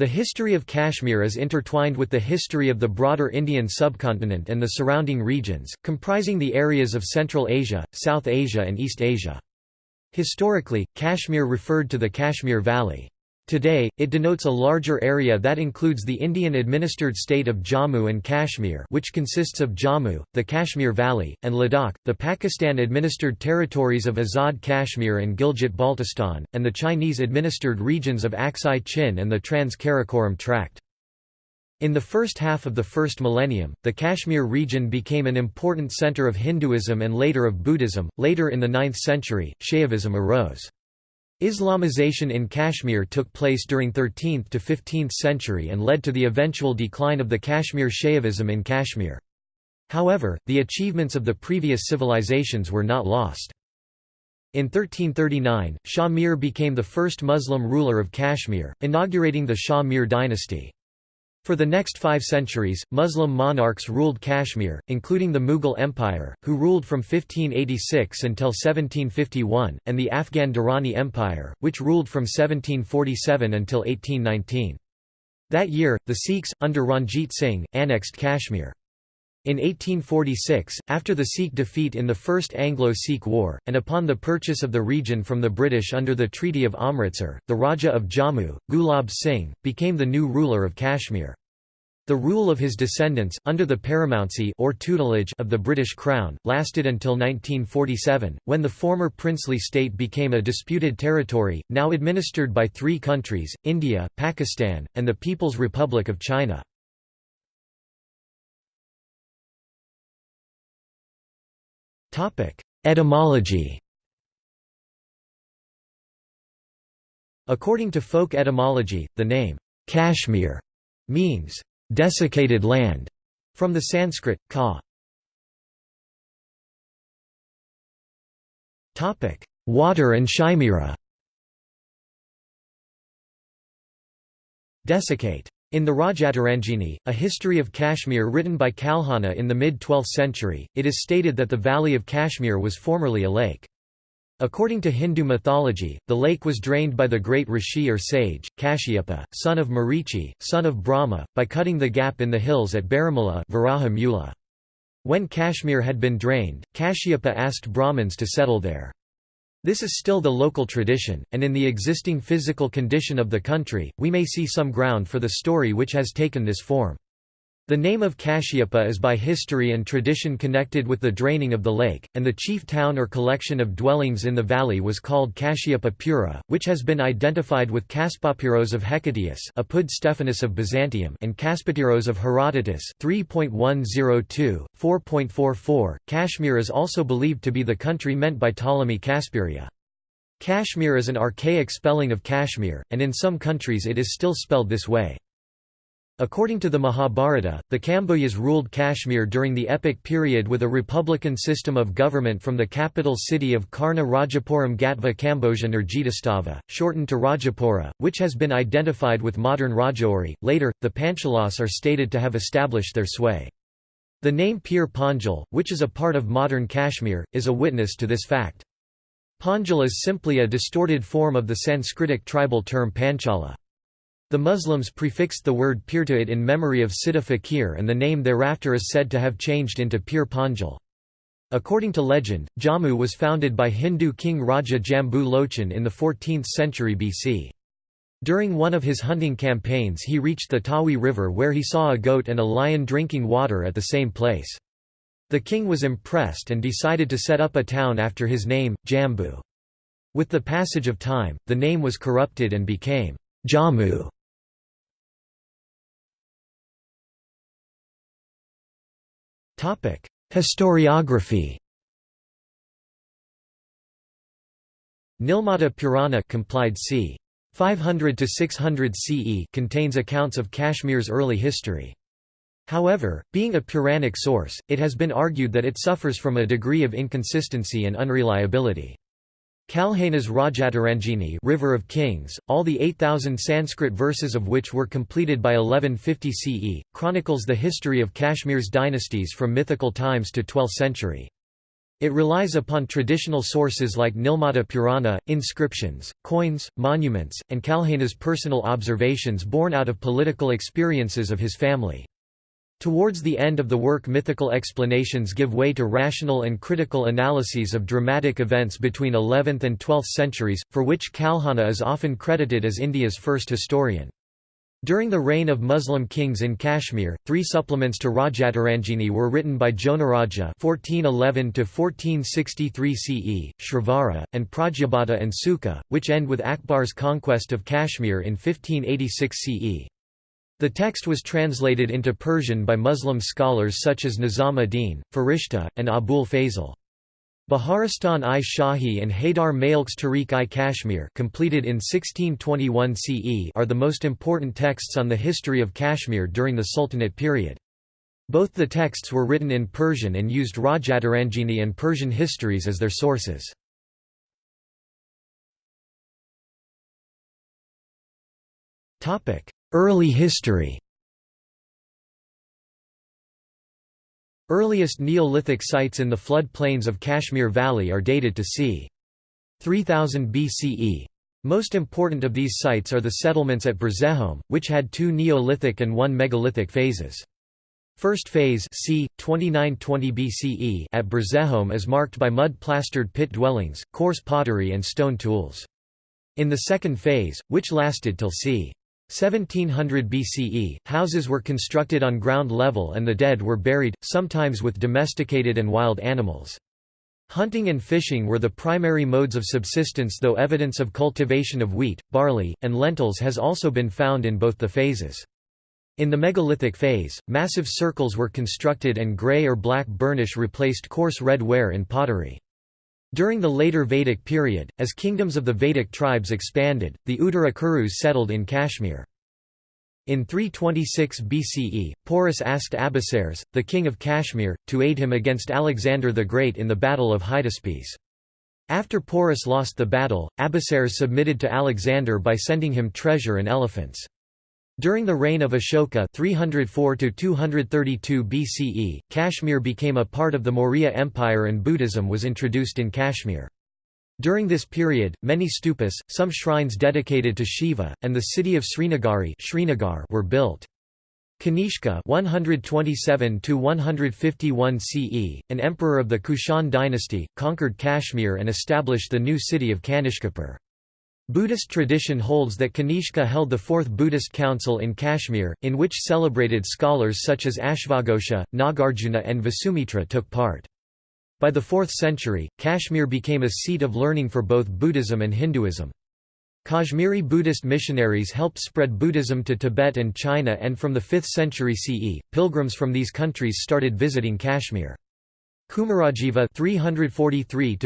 The history of Kashmir is intertwined with the history of the broader Indian subcontinent and the surrounding regions, comprising the areas of Central Asia, South Asia and East Asia. Historically, Kashmir referred to the Kashmir Valley. Today, it denotes a larger area that includes the Indian-administered state of Jammu and Kashmir which consists of Jammu, the Kashmir Valley, and Ladakh, the Pakistan-administered territories of Azad Kashmir and Gilgit-Baltistan, and the Chinese-administered regions of Aksai Chin and the Trans-Karakoram Tract. In the first half of the first millennium, the Kashmir region became an important center of Hinduism and later of Buddhism. Later in the 9th century, Shaivism arose. Islamization in Kashmir took place during 13th to 15th century and led to the eventual decline of the Kashmir Shaivism in Kashmir. However, the achievements of the previous civilizations were not lost. In 1339, Shah Mir became the first Muslim ruler of Kashmir, inaugurating the Shah Mir dynasty. For the next five centuries, Muslim monarchs ruled Kashmir, including the Mughal Empire, who ruled from 1586 until 1751, and the Afghan Durrani Empire, which ruled from 1747 until 1819. That year, the Sikhs, under Ranjit Singh, annexed Kashmir. In 1846, after the Sikh defeat in the First Anglo-Sikh War, and upon the purchase of the region from the British under the Treaty of Amritsar, the Raja of Jammu, Gulab Singh, became the new ruler of Kashmir. The rule of his descendants, under the paramountcy or tutelage of the British Crown, lasted until 1947, when the former princely state became a disputed territory, now administered by three countries, India, Pakistan, and the People's Republic of China. Etymology. According to folk etymology, the name, Kashmir, means, desiccated land, from the Sanskrit, ka. Water and Shimira Desiccate in the Rajatarangini, a history of Kashmir written by Kalhana in the mid-12th century, it is stated that the valley of Kashmir was formerly a lake. According to Hindu mythology, the lake was drained by the great rishi or sage, Kashyapa, son of Marichi, son of Brahma, by cutting the gap in the hills at Baramula When Kashmir had been drained, Kashyapa asked Brahmins to settle there. This is still the local tradition, and in the existing physical condition of the country, we may see some ground for the story which has taken this form. The name of Kashyapa is by history and tradition connected with the draining of the lake, and the chief town or collection of dwellings in the valley was called Kashyapa Pura, which has been identified with Kaspapyros of Hecataeus Apud Stephanus of Byzantium and Kaspatyros of Herodotus 3.102, 4.44. Kashmir is also believed to be the country meant by Ptolemy Kasperia. Kashmir is an archaic spelling of Kashmir, and in some countries it is still spelled this way. According to the Mahabharata, the Kambojas ruled Kashmir during the epic period with a republican system of government from the capital city of Karna Rajapuram Gatva Kamboja Nurjitastava, shortened to Rajapura, which has been identified with modern Rajouri. Later, the Panchalas are stated to have established their sway. The name Pir Panjal, which is a part of modern Kashmir, is a witness to this fact. Panjal is simply a distorted form of the Sanskritic tribal term Panchala. The Muslims prefixed the word pir to it in memory of Siddha Fakir and the name thereafter is said to have changed into Pir Panjal. According to legend, Jammu was founded by Hindu king Raja Jambu Lochan in the 14th century BC. During one of his hunting campaigns he reached the Tawi River where he saw a goat and a lion drinking water at the same place. The king was impressed and decided to set up a town after his name, Jambu. With the passage of time, the name was corrupted and became Jammu. Historiography Nilmata Purana complied c. 500 to 600 CE contains accounts of Kashmir's early history. However, being a Puranic source, it has been argued that it suffers from a degree of inconsistency and unreliability. Kalhana's Rajatarangini River of Kings, all the 8,000 Sanskrit verses of which were completed by 1150 CE, chronicles the history of Kashmir's dynasties from mythical times to 12th century. It relies upon traditional sources like Nilmata Purana, inscriptions, coins, monuments, and Kalhana's personal observations born out of political experiences of his family. Towards the end of the work mythical explanations give way to rational and critical analyses of dramatic events between 11th and 12th centuries, for which Kalhana is often credited as India's first historian. During the reign of Muslim kings in Kashmir, three supplements to Rajatarangini were written by Jonaraja (1411–1463 CE), Shrivara, and Pradyabhata and Sukha, which end with Akbar's conquest of Kashmir in 1586 CE. The text was translated into Persian by Muslim scholars such as Nizam ad-Din, Farishta, and Abul Fazl. Baharistan-i Shahi and Haidar Malik's Tarikh-i Kashmir completed in 1621 CE are the most important texts on the history of Kashmir during the Sultanate period. Both the texts were written in Persian and used Rajatarangini and Persian histories as their sources. Early history Earliest Neolithic sites in the flood plains of Kashmir Valley are dated to c. 3000 BCE. Most important of these sites are the settlements at Burzahom, which had two Neolithic and one megalithic phases. First phase c. 2920 BCE at Burzahom is marked by mud-plastered pit dwellings, coarse pottery and stone tools. In the second phase, which lasted till c. 1700 BCE, houses were constructed on ground level and the dead were buried, sometimes with domesticated and wild animals. Hunting and fishing were the primary modes of subsistence though evidence of cultivation of wheat, barley, and lentils has also been found in both the phases. In the megalithic phase, massive circles were constructed and grey or black burnish replaced coarse red ware in pottery. During the later Vedic period, as kingdoms of the Vedic tribes expanded, the Uttara Kurus settled in Kashmir. In 326 BCE, Porus asked Abisares, the king of Kashmir, to aid him against Alexander the Great in the Battle of Hydaspes. After Porus lost the battle, Abisares submitted to Alexander by sending him treasure and elephants. During the reign of Ashoka 304 BCE, Kashmir became a part of the Maurya Empire and Buddhism was introduced in Kashmir. During this period, many stupas, some shrines dedicated to Shiva, and the city of Srinagari Srinagar were built. Kanishka 127 CE, an emperor of the Kushan dynasty, conquered Kashmir and established the new city of Kanishkapur. Buddhist tradition holds that Kanishka held the Fourth Buddhist Council in Kashmir, in which celebrated scholars such as Ashvaghosha, Nagarjuna and Vasumitra took part. By the 4th century, Kashmir became a seat of learning for both Buddhism and Hinduism. Kashmiri Buddhist missionaries helped spread Buddhism to Tibet and China and from the 5th century CE, pilgrims from these countries started visiting Kashmir. Kumarajiva 343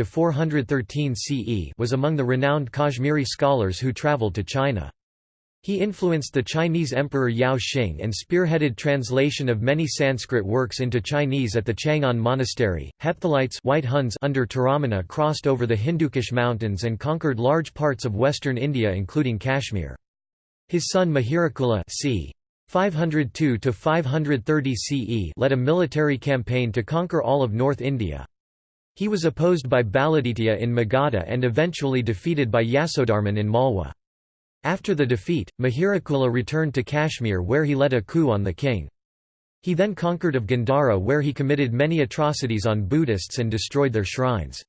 CE was among the renowned Kashmiri scholars who travelled to China. He influenced the Chinese Emperor Yao Xing and spearheaded translation of many Sanskrit works into Chinese at the Chang'an Monastery. Hephthalites White Huns under Toramana crossed over the Hindukush mountains and conquered large parts of western India including Kashmir. His son Mihirakula c. 502 to 530 CE led a military campaign to conquer all of North India. He was opposed by Baladitya in Magadha and eventually defeated by Yasodharman in Malwa. After the defeat, Mihirakula returned to Kashmir where he led a coup on the king. He then conquered of Gandhara where he committed many atrocities on Buddhists and destroyed their shrines.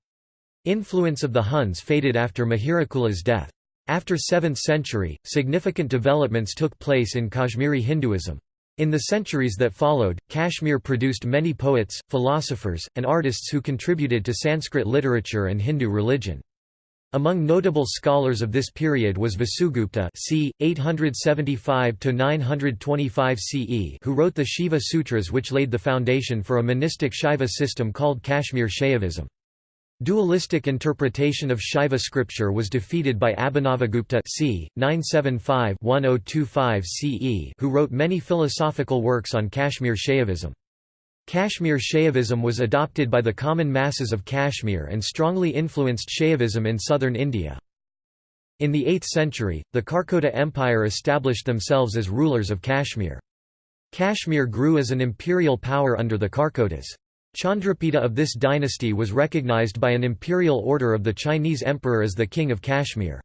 Influence of the Huns faded after Mihirakula's death. After 7th century, significant developments took place in Kashmiri Hinduism. In the centuries that followed, Kashmir produced many poets, philosophers, and artists who contributed to Sanskrit literature and Hindu religion. Among notable scholars of this period was Vasugupta c. 875–925 CE who wrote the Shiva Sutras which laid the foundation for a monistic Shaiva system called Kashmir Shaivism. Dualistic interpretation of Shaiva scripture was defeated by Abhinavagupta c. 975-1025 CE who wrote many philosophical works on Kashmir Shaivism. Kashmir Shaivism was adopted by the common masses of Kashmir and strongly influenced Shaivism in southern India. In the 8th century, the Karkota Empire established themselves as rulers of Kashmir. Kashmir grew as an imperial power under the Karkotas. Chandrapita of this dynasty was recognized by an imperial order of the Chinese emperor as the king of Kashmir.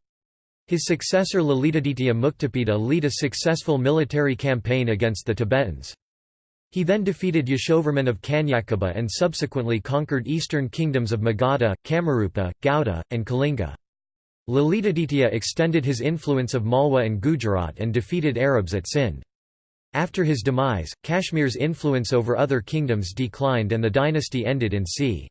His successor Lalitaditya Muktapida led a successful military campaign against the Tibetans. He then defeated Yashovarman of Kanyakubja and subsequently conquered eastern kingdoms of Magadha, Kamarupa, Gauda, and Kalinga. Lalitaditya extended his influence of Malwa and Gujarat and defeated Arabs at Sindh. After his demise, Kashmir's influence over other kingdoms declined and the dynasty ended in c.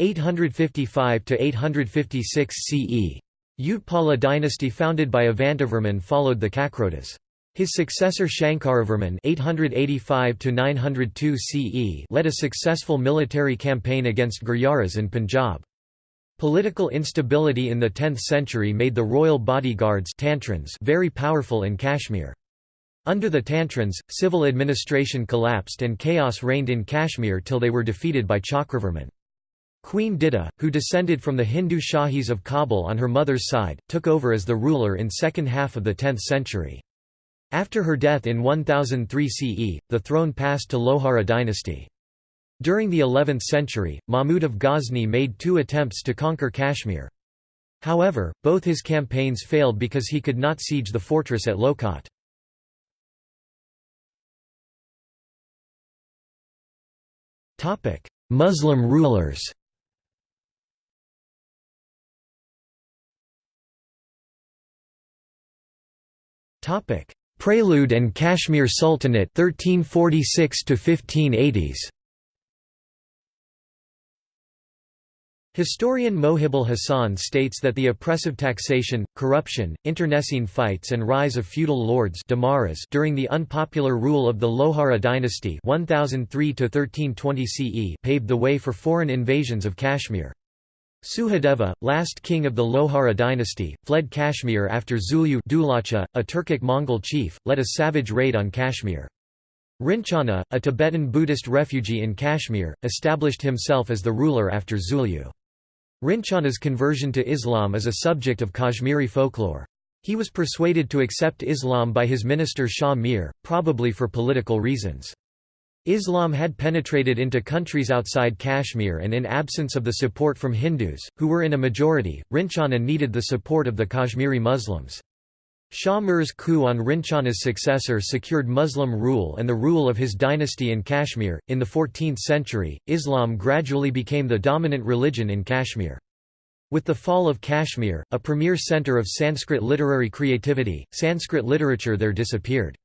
855–856 CE. Utpala dynasty founded by Avantivarman followed the Karkotas. His successor Shankaravarman (885–902 CE) led a successful military campaign against Gurjaras in Punjab. Political instability in the 10th century made the royal bodyguards very powerful in Kashmir. Under the Tantrins, civil administration collapsed and chaos reigned in Kashmir till they were defeated by Chakravarman. Queen Didda, who descended from the Hindu Shahis of Kabul on her mother's side, took over as the ruler in second half of the 10th century. After her death in 1003 CE, the throne passed to Lohara dynasty. During the 11th century, Mahmud of Ghazni made two attempts to conquer Kashmir. However, both his campaigns failed because he could not siege the fortress at Lohkot. Muslim rulers. Topic: Prelude and Kashmir Sultanate 1346 to 1580s. Historian Mohibul Hasan states that the oppressive taxation, corruption, internecine fights and rise of feudal lords during the unpopular rule of the Lohara dynasty 1003 CE paved the way for foreign invasions of Kashmir. Suhadeva, last king of the Lohara dynasty, fled Kashmir after Zulyu Dulacha, a Turkic-Mongol chief, led a savage raid on Kashmir. Rinchana, a Tibetan Buddhist refugee in Kashmir, established himself as the ruler after Zulyu. Rinchana's conversion to Islam is a subject of Kashmiri folklore. He was persuaded to accept Islam by his minister Shah Mir, probably for political reasons. Islam had penetrated into countries outside Kashmir and in absence of the support from Hindus, who were in a majority, Rinchana needed the support of the Kashmiri Muslims. Shah Mir's coup on Rinchana's successor secured Muslim rule and the rule of his dynasty in Kashmir. In the 14th century, Islam gradually became the dominant religion in Kashmir. With the fall of Kashmir, a premier center of Sanskrit literary creativity, Sanskrit literature there disappeared.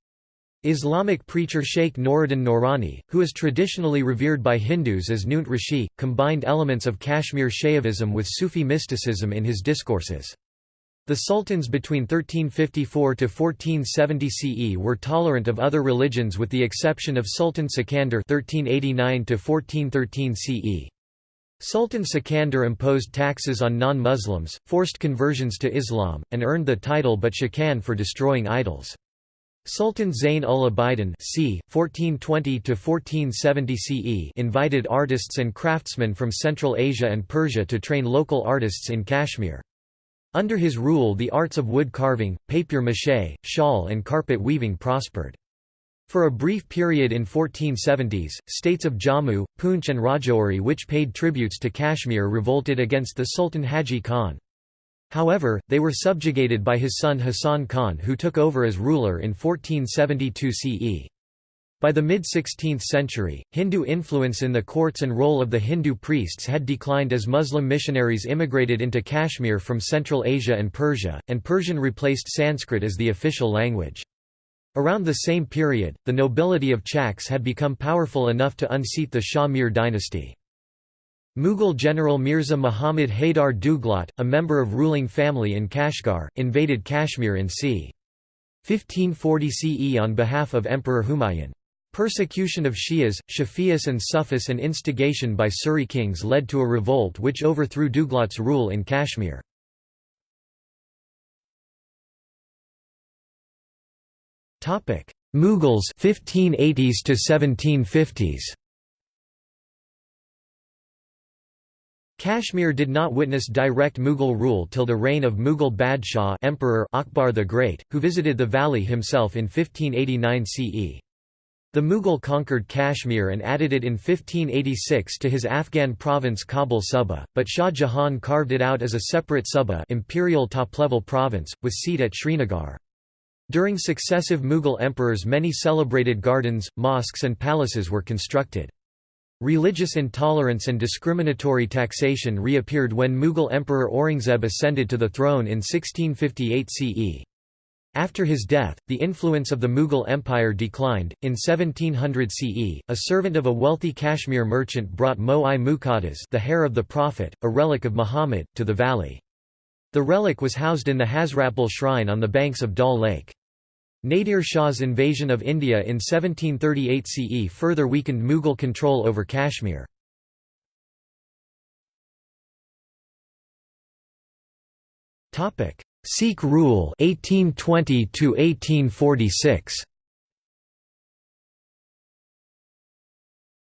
Islamic preacher Sheikh Noruddin Noorani, who is traditionally revered by Hindus as Nund Rishi, combined elements of Kashmir Shaivism with Sufi mysticism in his discourses. The sultans between 1354 to 1470 CE were tolerant of other religions with the exception of Sultan Sikandar 1389 to 1413 CE. Sultan Sikandar imposed taxes on non-Muslims, forced conversions to Islam, and earned the title but Shikan for destroying idols. Sultan Zayn ul Abidin c. 1420 CE invited artists and craftsmen from Central Asia and Persia to train local artists in Kashmir. Under his rule the arts of wood carving, papier-mâché, shawl and carpet weaving prospered. For a brief period in 1470s, states of Jammu, Poonch and Rajouri which paid tributes to Kashmir revolted against the Sultan Haji Khan. However, they were subjugated by his son Hasan Khan who took over as ruler in 1472 CE. By the mid-16th century, Hindu influence in the courts and role of the Hindu priests had declined as Muslim missionaries immigrated into Kashmir from Central Asia and Persia, and Persian replaced Sanskrit as the official language. Around the same period, the nobility of Chaks had become powerful enough to unseat the Shah Mir dynasty. Mughal general Mirza Muhammad Haydar Duglat, a member of ruling family in Kashgar, invaded Kashmir in c. 1540 CE on behalf of Emperor Humayun. Persecution of Shias, Shafi'is and Sufis and instigation by Suri kings led to a revolt which overthrew Duglat's rule in Kashmir. Mughals 1580s to 1750s Kashmir did not witness direct Mughal rule till the reign of Mughal Badshah Emperor Akbar the Great, who visited the valley himself in 1589 CE. The Mughal conquered Kashmir and added it in 1586 to his Afghan province Kabul Suba, but Shah Jahan carved it out as a separate Suba imperial top-level province, with seat at Srinagar. During successive Mughal emperors many celebrated gardens, mosques and palaces were constructed. Religious intolerance and discriminatory taxation reappeared when Mughal Emperor Aurangzeb ascended to the throne in 1658 CE. After his death, the influence of the Mughal Empire declined. In 1700 CE, a servant of a wealthy Kashmir merchant brought Mo-i Muqaddas, the hair of the Prophet, a relic of Muhammad, to the valley. The relic was housed in the Hazratbal shrine on the banks of Dal Lake. Nadir Shah's invasion of India in 1738 CE further weakened Mughal control over Kashmir. Sikh rule 1820 to 1846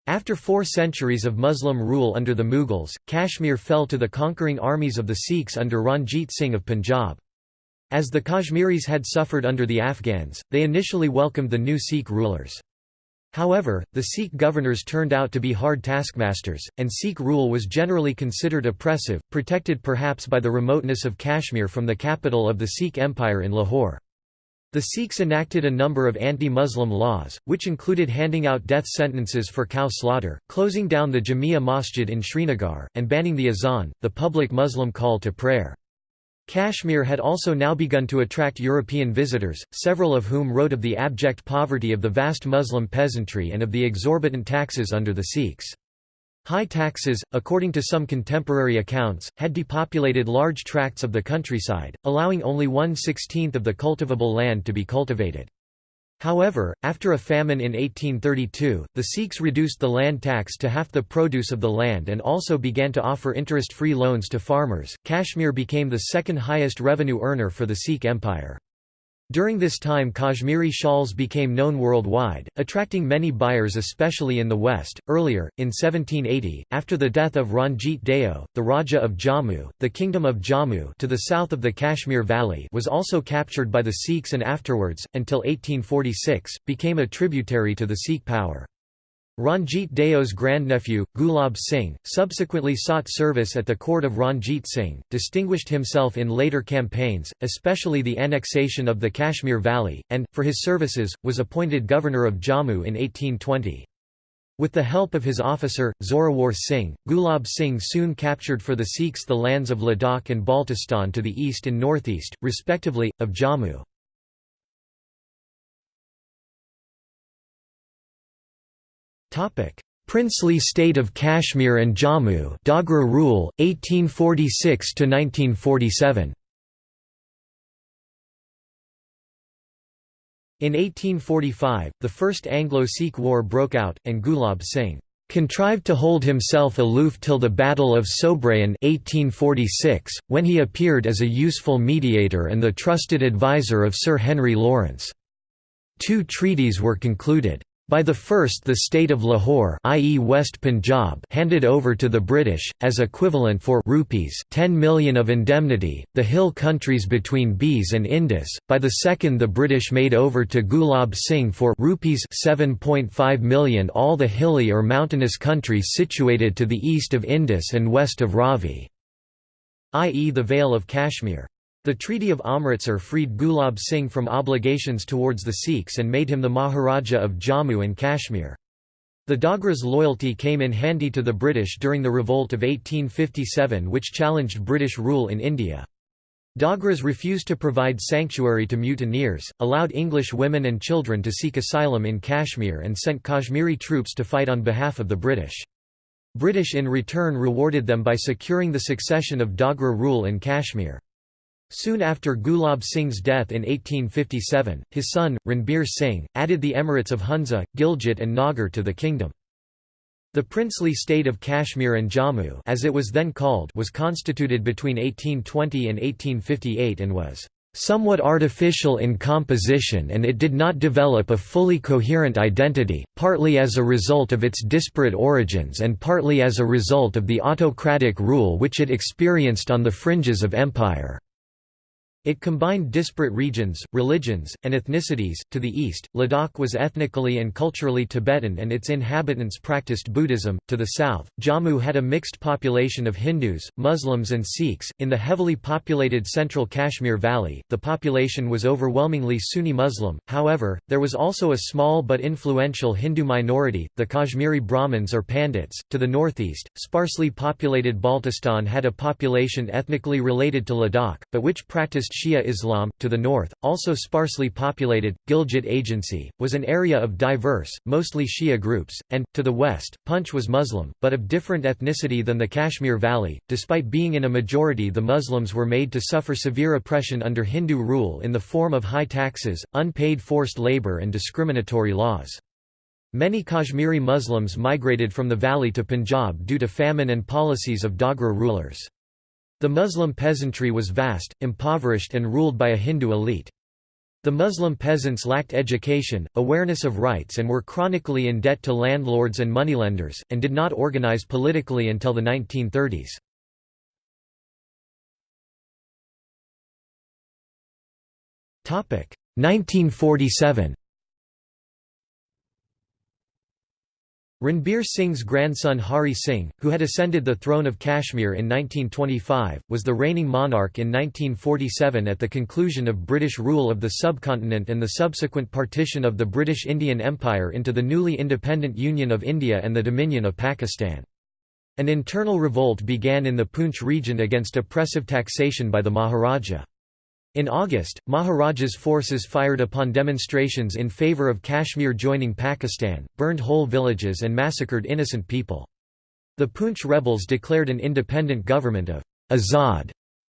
After four centuries of Muslim rule under the Mughals, Kashmir fell to the conquering armies of the Sikhs under Ranjit Singh of Punjab. As the Kashmiris had suffered under the Afghans, they initially welcomed the new Sikh rulers. However, the Sikh governors turned out to be hard taskmasters, and Sikh rule was generally considered oppressive, protected perhaps by the remoteness of Kashmir from the capital of the Sikh Empire in Lahore. The Sikhs enacted a number of anti-Muslim laws, which included handing out death sentences for cow slaughter, closing down the Jamia Masjid in Srinagar, and banning the azan, the public Muslim call to prayer. Kashmir had also now begun to attract European visitors, several of whom wrote of the abject poverty of the vast Muslim peasantry and of the exorbitant taxes under the Sikhs. High taxes, according to some contemporary accounts, had depopulated large tracts of the countryside, allowing only one-sixteenth of the cultivable land to be cultivated. However, after a famine in 1832, the Sikhs reduced the land tax to half the produce of the land and also began to offer interest-free loans to farmers. Kashmir became the second highest revenue earner for the Sikh Empire. During this time Kashmiri shawls became known worldwide, attracting many buyers especially in the West. Earlier, in 1780, after the death of Ranjit Deo, the Raja of Jammu, the Kingdom of Jammu to the south of the Kashmir Valley was also captured by the Sikhs and afterwards, until 1846, became a tributary to the Sikh power. Ranjit Deo's grandnephew, Gulab Singh, subsequently sought service at the court of Ranjit Singh, distinguished himself in later campaigns, especially the annexation of the Kashmir Valley, and, for his services, was appointed governor of Jammu in 1820. With the help of his officer, Zorawar Singh, Gulab Singh soon captured for the Sikhs the lands of Ladakh and Baltistan to the east and northeast, respectively, of Jammu. Princely State of Kashmir and Jammu Dogra rule 1846 to 1947 In 1845, the First Anglo-Sikh War broke out, and Gulab Singh contrived to hold himself aloof till the Battle of Sobraon 1846, when he appeared as a useful mediator and the trusted advisor of Sir Henry Lawrence. Two treaties were concluded. By the first the state of Lahore i.e. West Punjab handed over to the British, as equivalent for rupees 10 million of indemnity, the hill countries between Beas and Indus, by the second the British made over to Gulab Singh for rupees 7.5 million all the hilly or mountainous countries situated to the east of Indus and west of Ravi, i.e. the Vale of Kashmir. The Treaty of Amritsar freed Gulab Singh from obligations towards the Sikhs and made him the Maharaja of Jammu and Kashmir. The Dogra's loyalty came in handy to the British during the revolt of 1857 which challenged British rule in India. Dogras refused to provide sanctuary to mutineers, allowed English women and children to seek asylum in Kashmir and sent Kashmiri troops to fight on behalf of the British. British in return rewarded them by securing the succession of Dogra rule in Kashmir. Soon after Gulab Singh's death in 1857, his son, Ranbir Singh, added the emirates of Hunza, Gilgit and Nagar to the kingdom. The princely state of Kashmir and Jammu as it was, then called, was constituted between 1820 and 1858 and was somewhat artificial in composition and it did not develop a fully coherent identity, partly as a result of its disparate origins and partly as a result of the autocratic rule which it experienced on the fringes of empire. It combined disparate regions, religions, and ethnicities. To the east, Ladakh was ethnically and culturally Tibetan and its inhabitants practiced Buddhism. To the south, Jammu had a mixed population of Hindus, Muslims, and Sikhs. In the heavily populated central Kashmir Valley, the population was overwhelmingly Sunni Muslim, however, there was also a small but influential Hindu minority, the Kashmiri Brahmins or Pandits. To the northeast, sparsely populated Baltistan had a population ethnically related to Ladakh, but which practiced Shia Islam. To the north, also sparsely populated, Gilgit Agency, was an area of diverse, mostly Shia groups, and, to the west, Punch was Muslim, but of different ethnicity than the Kashmir Valley. Despite being in a majority, the Muslims were made to suffer severe oppression under Hindu rule in the form of high taxes, unpaid forced labor, and discriminatory laws. Many Kashmiri Muslims migrated from the valley to Punjab due to famine and policies of Dogra rulers. The Muslim peasantry was vast, impoverished and ruled by a Hindu elite. The Muslim peasants lacked education, awareness of rights and were chronically in debt to landlords and moneylenders, and did not organize politically until the 1930s. Topic 1947 Ranbir Singh's grandson Hari Singh, who had ascended the throne of Kashmir in 1925, was the reigning monarch in 1947 at the conclusion of British rule of the subcontinent and the subsequent partition of the British Indian Empire into the newly independent Union of India and the Dominion of Pakistan. An internal revolt began in the Poonch region against oppressive taxation by the Maharaja. In August, Maharaja's forces fired upon demonstrations in favour of Kashmir joining Pakistan, burned whole villages and massacred innocent people. The Poonch rebels declared an independent government of Azad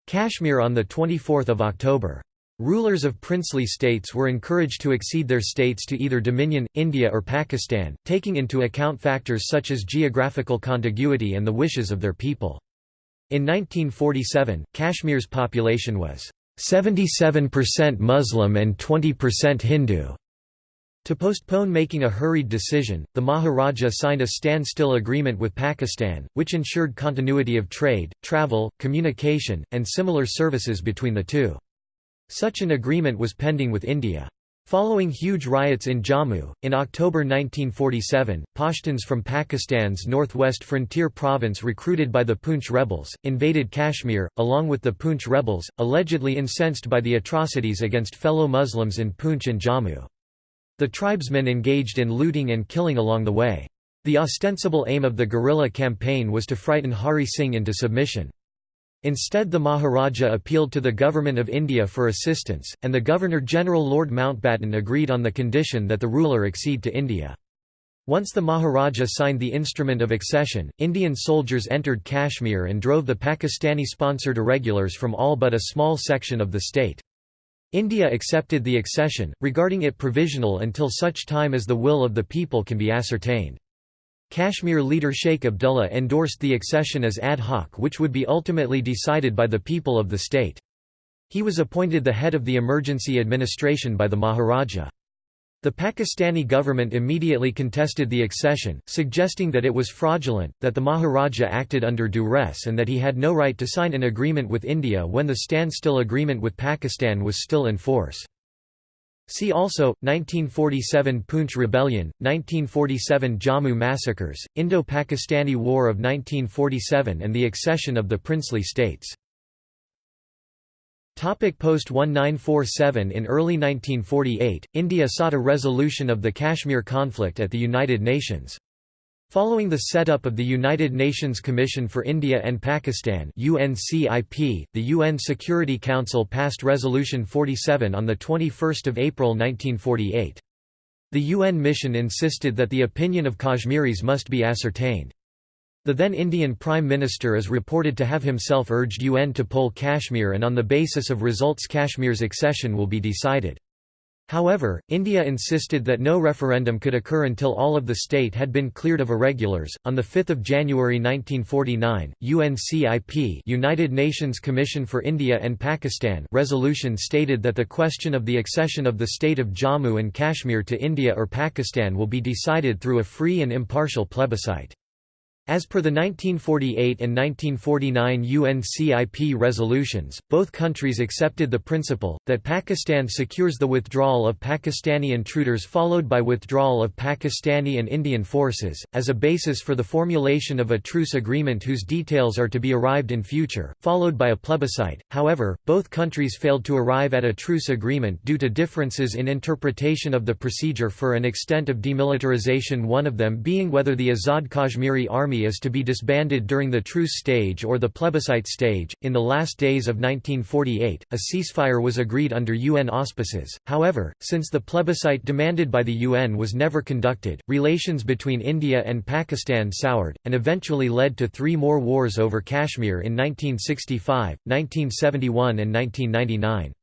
Kashmir on 24 October. Rulers of princely states were encouraged to accede their states to either Dominion, India or Pakistan, taking into account factors such as geographical contiguity and the wishes of their people. In 1947, Kashmir's population was 77% Muslim and 20% Hindu. To postpone making a hurried decision, the Maharaja signed a standstill agreement with Pakistan, which ensured continuity of trade, travel, communication, and similar services between the two. Such an agreement was pending with India. Following huge riots in Jammu, in October 1947, Pashtuns from Pakistan's northwest frontier province recruited by the Poonch rebels, invaded Kashmir, along with the Poonch rebels, allegedly incensed by the atrocities against fellow Muslims in Poonch and Jammu. The tribesmen engaged in looting and killing along the way. The ostensible aim of the guerrilla campaign was to frighten Hari Singh into submission. Instead the Maharaja appealed to the Government of India for assistance, and the Governor-General Lord Mountbatten agreed on the condition that the ruler accede to India. Once the Maharaja signed the instrument of accession, Indian soldiers entered Kashmir and drove the Pakistani-sponsored irregulars from all but a small section of the state. India accepted the accession, regarding it provisional until such time as the will of the people can be ascertained. Kashmir leader Sheikh Abdullah endorsed the accession as ad hoc which would be ultimately decided by the people of the state. He was appointed the head of the emergency administration by the Maharaja. The Pakistani government immediately contested the accession, suggesting that it was fraudulent, that the Maharaja acted under duress and that he had no right to sign an agreement with India when the standstill agreement with Pakistan was still in force. See also, 1947 Poonch Rebellion, 1947 Jammu massacres, Indo-Pakistani War of 1947 and the accession of the princely states. Post-1947 In early 1948, India sought a resolution of the Kashmir conflict at the United Nations. Following the setup of the United Nations Commission for India and Pakistan UNCIP, the UN Security Council passed Resolution 47 on 21 April 1948. The UN mission insisted that the opinion of Kashmiris must be ascertained. The then Indian Prime Minister is reported to have himself urged UN to poll Kashmir and on the basis of results Kashmir's accession will be decided. However, India insisted that no referendum could occur until all of the state had been cleared of irregulars. On the 5th of January 1949, UNCIP, United Nations Commission for India and Pakistan, resolution stated that the question of the accession of the state of Jammu and Kashmir to India or Pakistan will be decided through a free and impartial plebiscite. As per the 1948 and 1949 UNCIP resolutions, both countries accepted the principle, that Pakistan secures the withdrawal of Pakistani intruders followed by withdrawal of Pakistani and Indian forces, as a basis for the formulation of a truce agreement whose details are to be arrived in future, followed by a plebiscite. However, both countries failed to arrive at a truce agreement due to differences in interpretation of the procedure for an extent of demilitarization one of them being whether the Azad Kashmiri Army army is to be disbanded during the truce stage or the plebiscite stage. In the last days of 1948, a ceasefire was agreed under UN auspices. However, since the plebiscite demanded by the UN was never conducted, relations between India and Pakistan soured, and eventually led to three more wars over Kashmir in 1965, 1971, and 1999.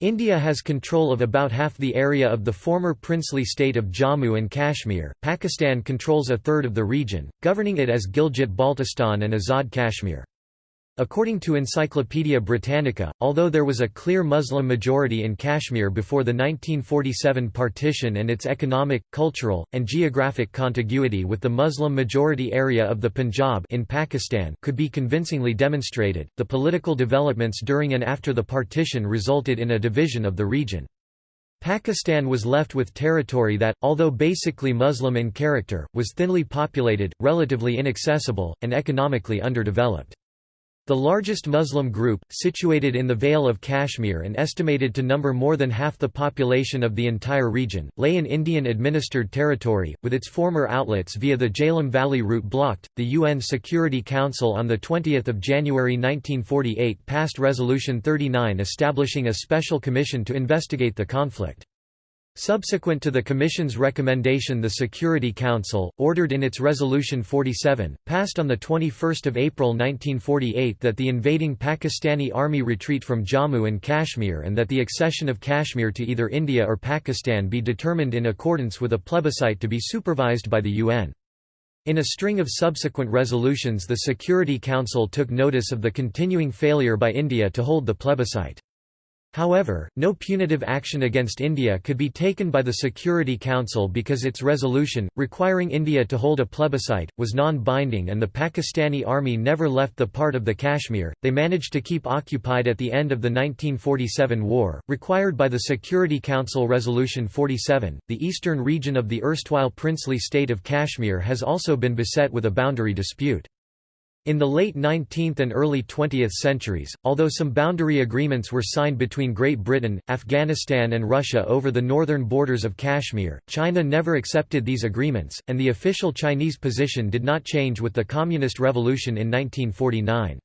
India has control of about half the area of the former princely state of Jammu and Kashmir. Pakistan controls a third of the region, governing it as Gilgit-Baltistan and Azad Kashmir. According to Encyclopaedia Britannica, although there was a clear Muslim majority in Kashmir before the 1947 partition and its economic, cultural, and geographic contiguity with the Muslim-majority area of the Punjab in Pakistan could be convincingly demonstrated, the political developments during and after the partition resulted in a division of the region. Pakistan was left with territory that, although basically Muslim in character, was thinly populated, relatively inaccessible, and economically underdeveloped. The largest Muslim group, situated in the Vale of Kashmir and estimated to number more than half the population of the entire region, lay in Indian-administered territory, with its former outlets via the Jhelum Valley route blocked. The UN Security Council on 20 January 1948 passed Resolution 39 establishing a special commission to investigate the conflict. Subsequent to the Commission's recommendation the Security Council, ordered in its Resolution 47, passed on 21 April 1948 that the invading Pakistani army retreat from Jammu and Kashmir and that the accession of Kashmir to either India or Pakistan be determined in accordance with a plebiscite to be supervised by the UN. In a string of subsequent resolutions the Security Council took notice of the continuing failure by India to hold the plebiscite. However, no punitive action against India could be taken by the Security Council because its resolution, requiring India to hold a plebiscite, was non-binding and the Pakistani army never left the part of the Kashmir. They managed to keep occupied at the end of the 1947 war, required by the Security Council Resolution 47. The eastern region of the erstwhile princely state of Kashmir has also been beset with a boundary dispute. In the late 19th and early 20th centuries, although some boundary agreements were signed between Great Britain, Afghanistan and Russia over the northern borders of Kashmir, China never accepted these agreements, and the official Chinese position did not change with the Communist Revolution in 1949.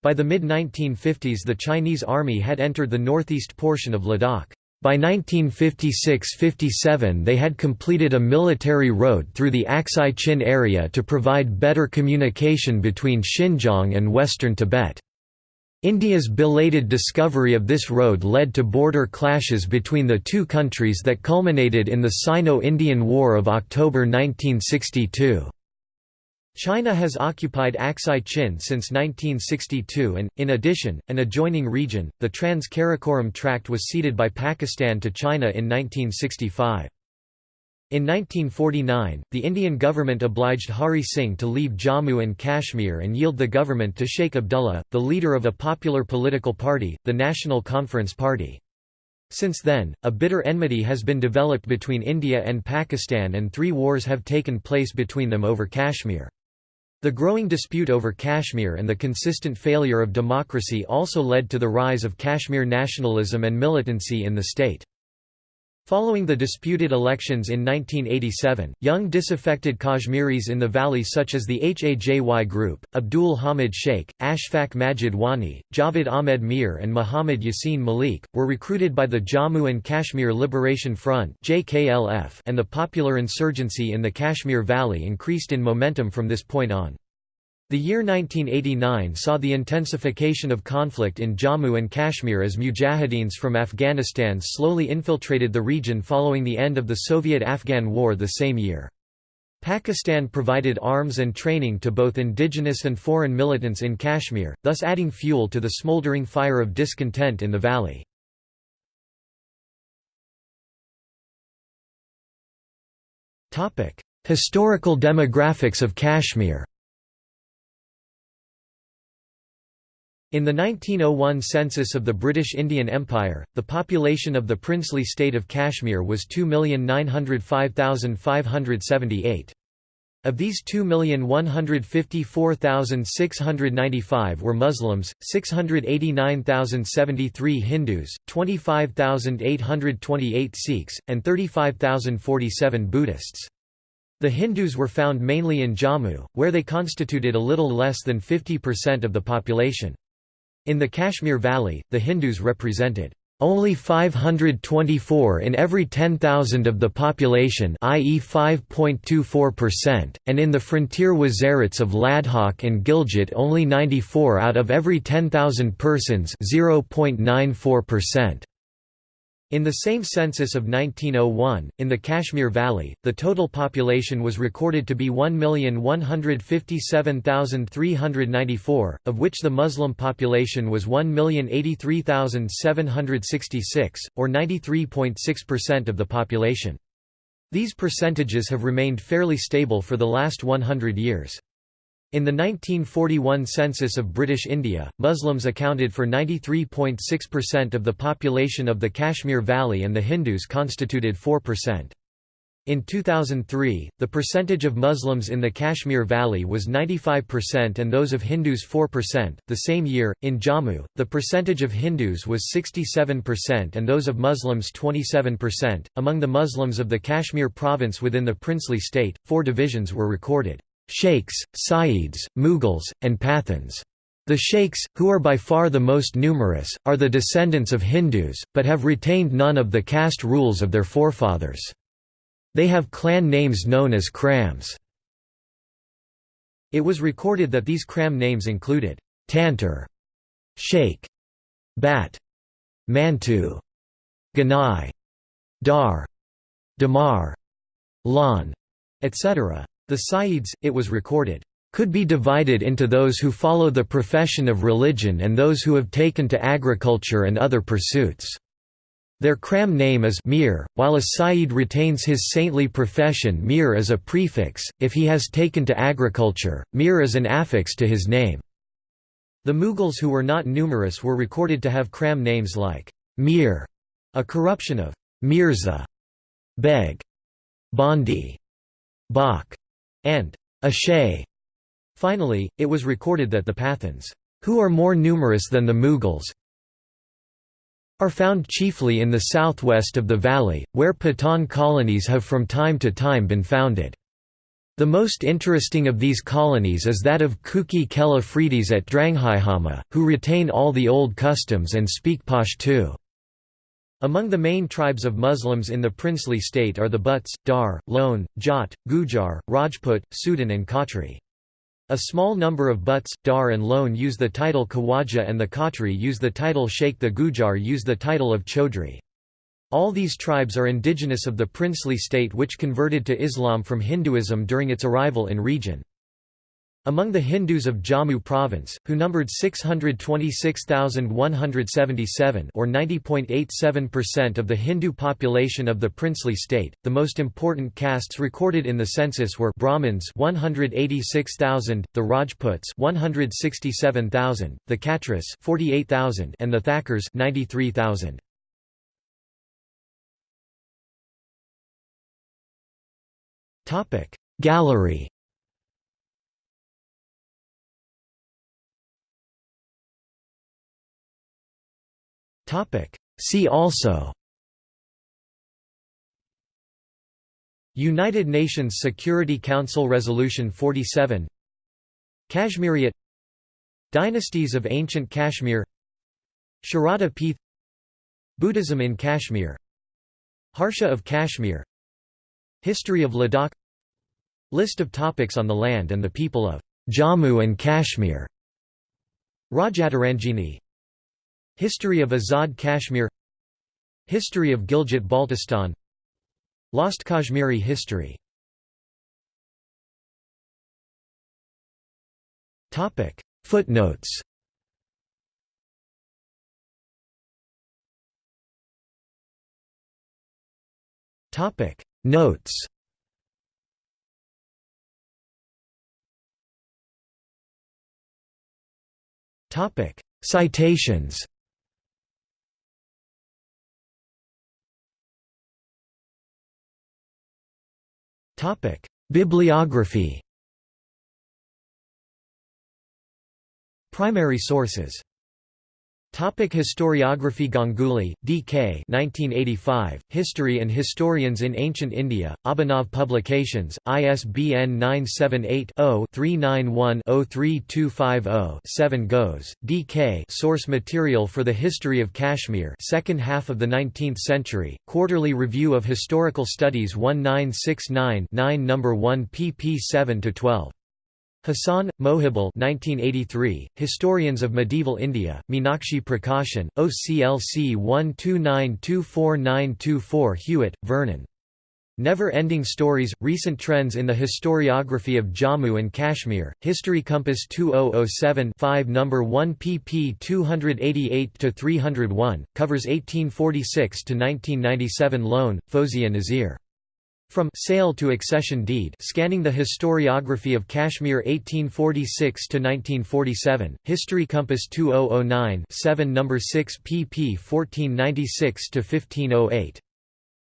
By the mid-1950s the Chinese army had entered the northeast portion of Ladakh. By 1956–57 they had completed a military road through the Aksai Chin area to provide better communication between Xinjiang and western Tibet. India's belated discovery of this road led to border clashes between the two countries that culminated in the Sino-Indian War of October 1962. China has occupied Aksai Chin since 1962 and, in addition, an adjoining region, the Trans-Karakoram Tract was ceded by Pakistan to China in 1965. In 1949, the Indian government obliged Hari Singh to leave Jammu and Kashmir and yield the government to Sheikh Abdullah, the leader of a popular political party, the National Conference Party. Since then, a bitter enmity has been developed between India and Pakistan and three wars have taken place between them over Kashmir. The growing dispute over Kashmir and the consistent failure of democracy also led to the rise of Kashmir nationalism and militancy in the state. Following the disputed elections in 1987, young disaffected Kashmiris in the valley such as the Hajy group, Abdul Hamid Sheikh, Ashfaq Majid Wani, Javed Ahmed Mir and Muhammad Yassin Malik, were recruited by the Jammu and Kashmir Liberation Front and the popular insurgency in the Kashmir Valley increased in momentum from this point on. The year 1989 saw the intensification of conflict in Jammu and Kashmir as mujahideens from Afghanistan slowly infiltrated the region following the end of the Soviet–Afghan War the same year. Pakistan provided arms and training to both indigenous and foreign militants in Kashmir, thus adding fuel to the smoldering fire of discontent in the valley. Historical demographics of Kashmir In the 1901 census of the British Indian Empire, the population of the princely state of Kashmir was 2,905,578. Of these 2,154,695 were Muslims, 689,073 Hindus, 25,828 Sikhs, and 35,047 Buddhists. The Hindus were found mainly in Jammu, where they constituted a little less than 50% of the population. In the Kashmir Valley, the Hindus represented only 524 in every 10,000 of the population i.e. 5.24%, and in the frontier Wazirats of Ladakh and Gilgit only 94 out of every 10,000 persons 0.94%. In the same census of 1901, in the Kashmir Valley, the total population was recorded to be 1,157,394, of which the Muslim population was 1,083,766, or 93.6% of the population. These percentages have remained fairly stable for the last 100 years. In the 1941 census of British India, Muslims accounted for 93.6% of the population of the Kashmir Valley and the Hindus constituted 4%. In 2003, the percentage of Muslims in the Kashmir Valley was 95% and those of Hindus 4%. The same year, in Jammu, the percentage of Hindus was 67% and those of Muslims 27%. Among the Muslims of the Kashmir province within the princely state, four divisions were recorded. Sheikhs, Sayyids, Mughals, and Pathans. The sheikhs, who are by far the most numerous, are the descendants of Hindus, but have retained none of the caste rules of their forefathers. They have clan names known as krams. It was recorded that these kram names included Tantur, Sheikh, Bat, Mantu, Ganai, Dar, Damar, Lan, etc. The Sayyids, it was recorded, could be divided into those who follow the profession of religion and those who have taken to agriculture and other pursuits. Their Kram name is Mir, while a Sayyid retains his saintly profession Mir as a prefix, if he has taken to agriculture, Mir is an affix to his name. The Mughals who were not numerous were recorded to have Kram names like Mir, a corruption of Mirza, Beg, Bandi, Bak, and Ashay. Finally, it was recorded that the Pathans, who are more numerous than the Mughals, are found chiefly in the southwest of the valley, where Pathan colonies have from time to time been founded. The most interesting of these colonies is that of Kuki Khel Afridis at Dranghaihama, who retain all the old customs and speak Pashto. Among the main tribes of Muslims in the princely state are the Butts, Dar, Lone, Jat, Gujar, Rajput, Sudhan and Khatri. A small number of Butts, Dar and Lone use the title Khawaja and the Khatri use the title Sheikh the Gujar use the title of Chaudhry. All these tribes are indigenous of the princely state which converted to Islam from Hinduism during its arrival in region. Among the Hindus of Jammu province, who numbered 626,177 or 90.87% of the Hindu population of the princely state, the most important castes recorded in the census were Brahmins 186,000, the Rajputs 167,000, the Khatris 48,000 and the Thakurs 93,000. Topic Gallery Topic. See also United Nations Security Council Resolution 47 Kashmiriyat Dynasties of Ancient Kashmir Sharada Peeth Buddhism in Kashmir Harsha of Kashmir History of Ladakh List of topics on the land and the people of Jammu and Kashmir Rajatarangini History of Azad Kashmir History of Gilgit-Baltistan Lost Kashmiri history. Footnotes. Notes. Citations Bibliography. Primary sources Topic historiography Ganguly, D.K. 1985, History and Historians in Ancient India, Abhinav Publications, ISBN 978-0-391-03250-7 Ghose, D.K. Source material for the History of Kashmir second half of the 19th century, Quarterly Review of Historical Studies 1969 9 No. 1 pp 7–12. Hassan, Mohibul 1983, Historians of Medieval India, Meenakshi Prakashan, OCLC 1292494 Hewitt, Vernon. Never-Ending Stories – Recent Trends in the Historiography of Jammu and Kashmir, History Compass 2007 5 No. 1 pp 288–301, covers 1846–1997 Lone, Fozia Nazir. From Sale to Accession Deed Scanning the Historiography of Kashmir 1846–1947, History Compass 2009 7 No. 6 pp 1496–1508.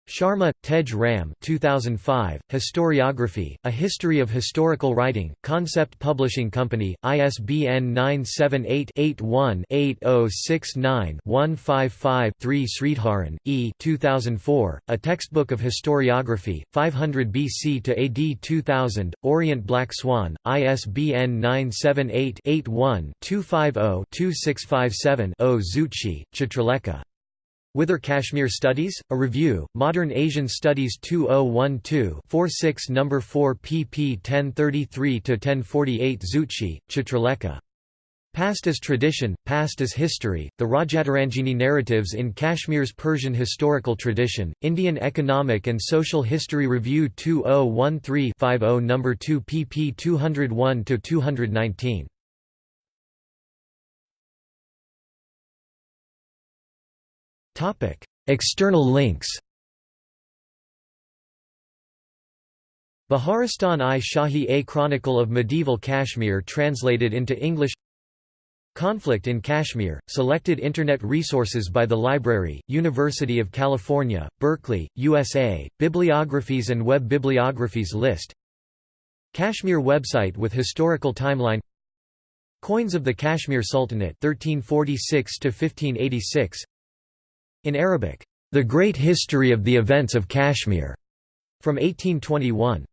Sharma, Tej Ram 2005, Historiography, A History of Historical Writing, Concept Publishing Company, ISBN 978-81-8069-155-3 Sridharan, E. 2004, A Textbook of Historiography, 500 BC to AD 2000, Orient Black Swan, ISBN 978-81-250-2657-0 Zutshi, Chitralekha. Whither Kashmir Studies, A Review, Modern Asian Studies 2012 46 No. 4 pp 1033–1048 Zutshi, Chitralekha. Past as Tradition, Past as History, The Rajatarangini Narratives in Kashmir's Persian Historical Tradition, Indian Economic and Social History Review 2013-50 No. 2 pp 201–219. Topic: External links. Baharistan-i Shahi A Chronicle of Medieval Kashmir translated into English Conflict in Kashmir, selected Internet resources by the Library, University of California, Berkeley, USA, Bibliographies and Web Bibliographies list Kashmir website with historical timeline Coins of the Kashmir Sultanate 1346 1586 in Arabic, The Great History of the Events of Kashmir, from 1821.